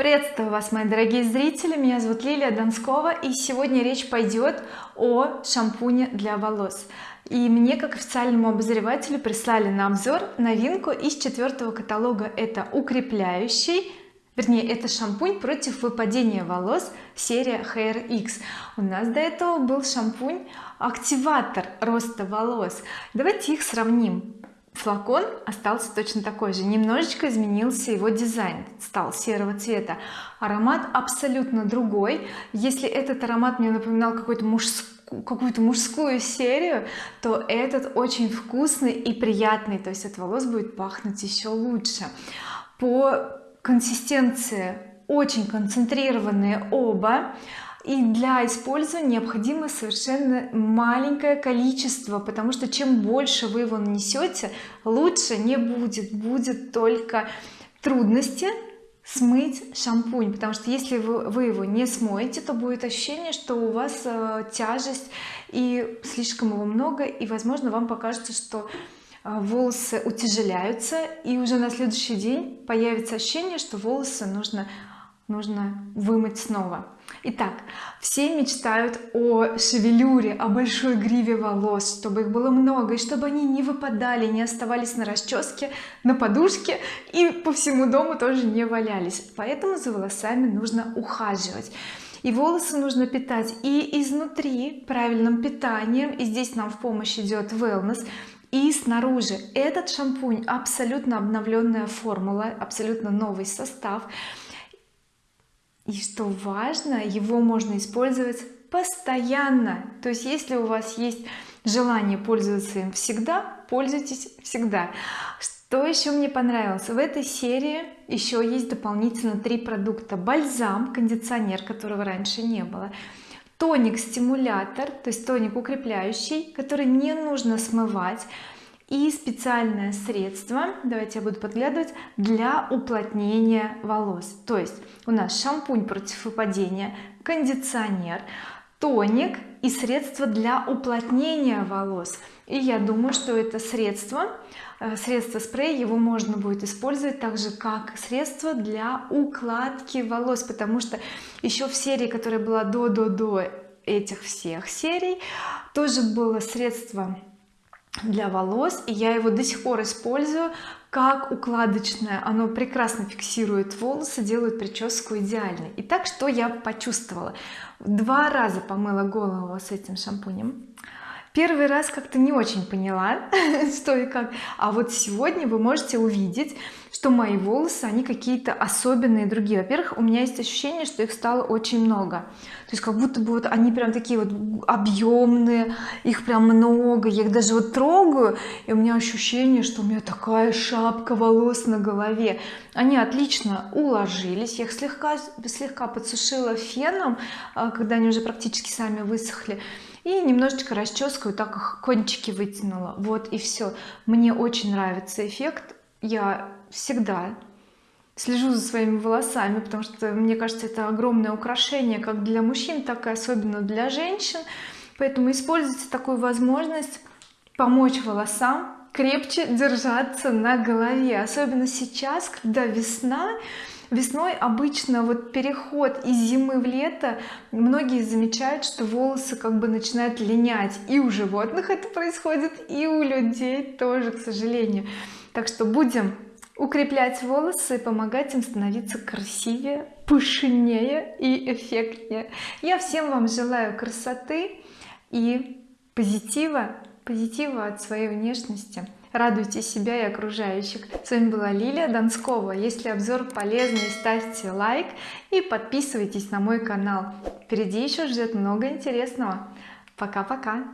приветствую вас мои дорогие зрители. Меня зовут Лилия Донскова и сегодня речь пойдет о шампуне для волос. И мне как официальному обозревателю прислали на обзор новинку из четвертого каталога. Это укрепляющий вернее это шампунь против выпадения волос серия Hair X. У нас до этого был шампунь активатор роста волос. Давайте их сравним флакон остался точно такой же. Немножечко изменился его дизайн. Стал серого цвета. Аромат абсолютно другой. Если этот аромат мне напоминал какой-то мужскую какую-то мужскую серию то этот очень вкусный и приятный. То есть от волос будет пахнуть еще лучше. По консистенции очень концентрированные оба и для использования необходимо совершенно маленькое количество потому что чем больше вы его нанесете лучше не будет. Будет только трудности смыть шампунь потому что если вы, вы его не смоете то будет ощущение что у вас э, тяжесть и слишком его много и возможно вам покажется что э, волосы утяжеляются и уже на следующий день появится ощущение что волосы нужно нужно вымыть снова. Итак, все мечтают о шевелюре о большой гриве волос чтобы их было много и чтобы они не выпадали не оставались на расческе на подушке и по всему дому тоже не валялись. Поэтому за волосами нужно ухаживать. И волосы нужно питать и изнутри правильным питанием и здесь нам в помощь идет wellness и снаружи. Этот шампунь абсолютно обновленная формула абсолютно новый состав и что важно его можно использовать постоянно. То есть если у вас есть желание пользоваться им всегда пользуйтесь всегда. Что еще мне понравилось? В этой серии еще есть дополнительно три продукта. Бальзам кондиционер которого раньше не было. Тоник стимулятор то есть тоник укрепляющий который не нужно смывать и специальное средство давайте я буду подглядывать для уплотнения волос. То есть у нас шампунь против выпадения кондиционер тоник и средство для уплотнения волос. И я думаю что это средство э, средство спрей его можно будет использовать так же как средство для укладки волос потому что еще в серии которая была до до до этих всех серий тоже было средство для волос и я его до сих пор использую как укладочное. Оно прекрасно фиксирует волосы делает прическу идеальной. Итак, что я почувствовала? Два раза помыла голову с этим шампунем первый раз как-то не очень поняла что и как. А вот сегодня вы можете увидеть что мои волосы они какие-то особенные другие. Во-первых у меня есть ощущение что их стало очень много. То есть как будто бы вот они прям такие вот объемные их прям много. Я их даже вот трогаю и у меня ощущение что у меня такая шапка волос на голове. Они отлично уложились. Я их слегка слегка подсушила феном а, когда они уже практически сами высохли и немножечко расческой так их кончики вытянула. Вот и все мне очень нравится эффект. Я всегда слежу за своими волосами потому что мне кажется это огромное украшение как для мужчин так и особенно для женщин. Поэтому используйте такую возможность помочь волосам крепче держаться на голове особенно сейчас когда весна весной обычно вот переход из зимы в лето многие замечают что волосы как бы начинают линять. И у животных это происходит и у людей тоже к сожалению. Так что будем укреплять волосы и помогать им становиться красивее пышнее и эффектнее. Я всем вам желаю красоты и позитива позитива от своей внешности радуйте себя и окружающих с вами была Лилия Донскова если обзор полезный ставьте лайк и подписывайтесь на мой канал. Впереди еще ждет много интересного. Пока-пока